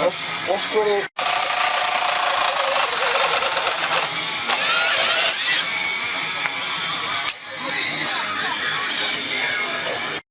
Oscar